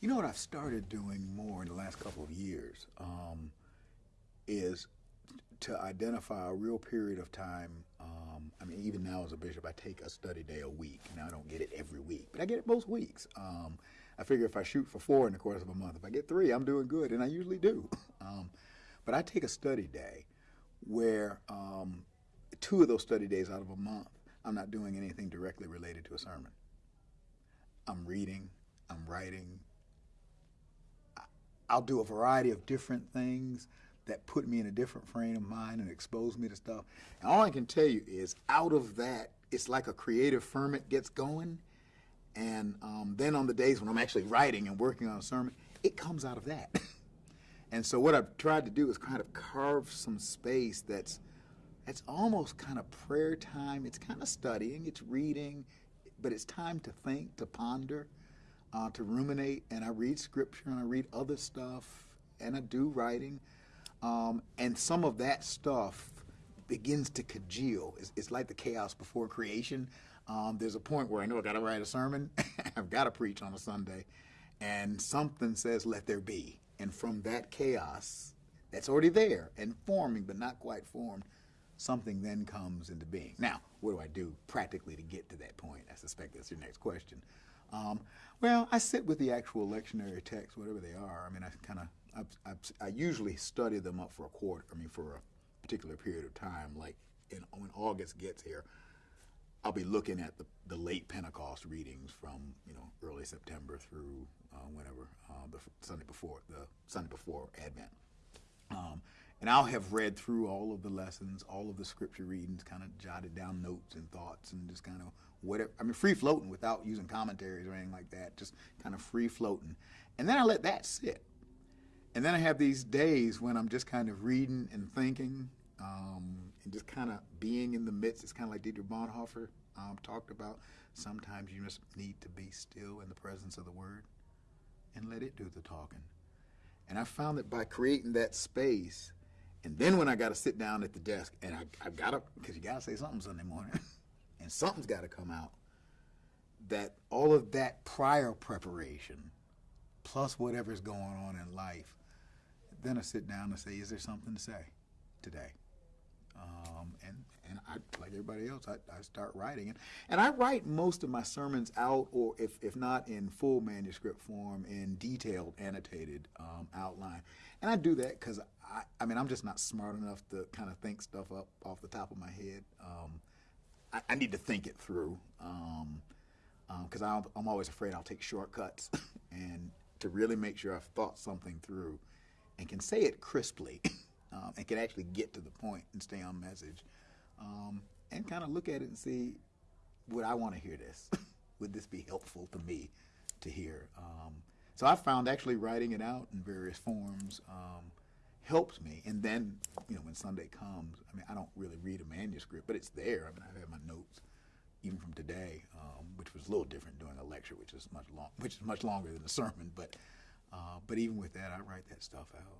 You know what I've started doing more in the last couple of years um, is to identify a real period of time. Um, I mean, even now as a bishop, I take a study day a week. Now I don't get it every week, but I get it most weeks. Um, I figure if I shoot for four in the course of a month, if I get three, I'm doing good, and I usually do. Um, but I take a study day where um, two of those study days out of a month, I'm not doing anything directly related to a sermon. I'm reading, I'm writing. I'll do a variety of different things that put me in a different frame of mind and expose me to stuff. And all I can tell you is out of that, it's like a creative ferment gets going. And um, then on the days when I'm actually writing and working on a sermon, it comes out of that. and so what I've tried to do is kind of carve some space that's that's almost kind of prayer time. It's kind of studying, it's reading, but it's time to think, to ponder, uh, to ruminate. And I read scripture and I read other stuff and I do writing. Um, and some of that stuff begins to congeal. It's, it's like the chaos before creation. Um, there's a point where I know I got to write a sermon, I've got to preach on a Sunday, and something says, let there be. And from that chaos that's already there and forming, but not quite formed, something then comes into being. Now, what do I do practically to get to that point? I suspect that's your next question. Um, well, I sit with the actual lectionary texts, whatever they are. I mean, I kind of, I usually study them up for a quarter, I mean, for a particular period of time. Like in, when August gets here, I'll be looking at the, the late Pentecost readings from, you know, early September through uh, whenever, uh, the Sunday before, the Sunday before Advent. And I'll have read through all of the lessons, all of the scripture readings, kind of jotted down notes and thoughts and just kind of whatever. I mean, free floating without using commentaries or anything like that, just kind of free floating. And then I let that sit. And then I have these days when I'm just kind of reading and thinking um, and just kind of being in the midst. It's kind of like Dietrich Bonhoeffer um, talked about. Sometimes you just need to be still in the presence of the Word and let it do the talking. And I found that by creating that space, and then when I got to sit down at the desk, and I, I got to, because you got to say something Sunday morning, and something's got to come out, that all of that prior preparation, plus whatever's going on in life, then I sit down and say, is there something to say today? Um, and and I, like everybody else, I, I start writing. And, and I write most of my sermons out, or if, if not in full manuscript form, in detailed, annotated um, outline. And I do that because, I, I mean, I'm just not smart enough to kind of think stuff up off the top of my head. Um, I, I, need to think it through because um, um I'm always afraid I'll take shortcuts. and to really make sure I've thought something through and can say it crisply. um, and can actually get to the point and stay on message um, and kind of look at it and see would I want to hear this? would this be helpful to me to hear? Um, so I found actually writing it out in various forms um, helps me. And then, you know, when Sunday comes, I mean, I don't really read a manuscript, but it's there. I mean, I have my notes even from today, um, which was a little different during a lecture, which is much long, which is much longer than a sermon. But uh, but even with that, I write that stuff out.